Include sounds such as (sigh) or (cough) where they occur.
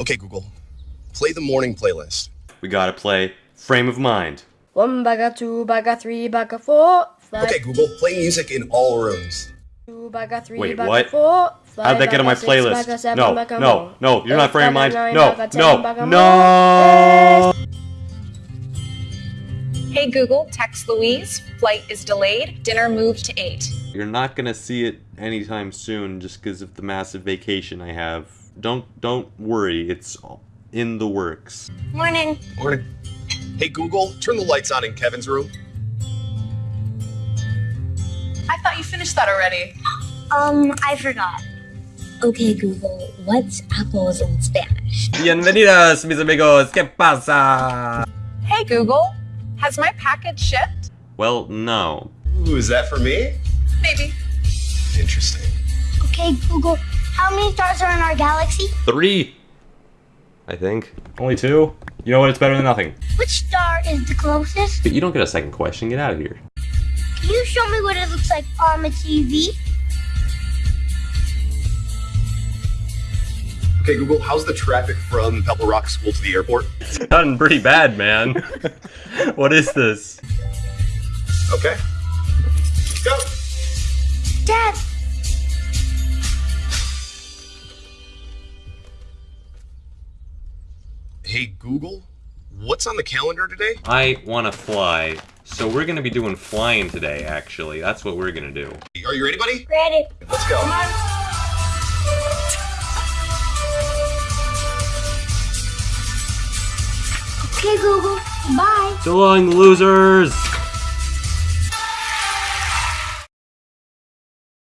Okay, Google, play the morning playlist. We gotta play Frame of Mind. One bagger, two bagger, three bagger, four. Five, Okay, Google, play music in all rooms. two bagger, three Wait, bagger, what? four. Five How'd that get on my playlist? seven No, no, no, you're not Frame of Mind. nine No, bagger, no, no! Hey Google, text Louise. Flight is delayed. Dinner moved to 8. You're not gonna see it anytime soon just because of the massive vacation I have. Don't don't worry, it's in the works. Morning. Morning. Hey, Google, turn the lights on in Kevin's room. I thought you finished that already. Um, I forgot. Okay, Google, what's apples in Spanish? Bienvenidos, mis amigos. ¿Qué pasa? Hey Google, has my package shipped? Well, no. Ooh, is that for me? Maybe. Interesting. Okay, Google, how many stars are in our galaxy? Three! I think. Only two? You know what? It's better than nothing. Which star is the closest? But you don't get a second question, get out of here. Can you show me what it looks like on the TV? Okay, Google, how's the traffic from Pebble Rock School to the airport? It's gotten pretty bad, man. (laughs) what is this? Okay. Go! Dad, Hey, Google, what's on the calendar today? I wanna fly. So we're gonna be doing flying today, actually. That's what we're gonna do. Are you ready, buddy? ready. Let's go. Okay, Google, bye. So long, losers!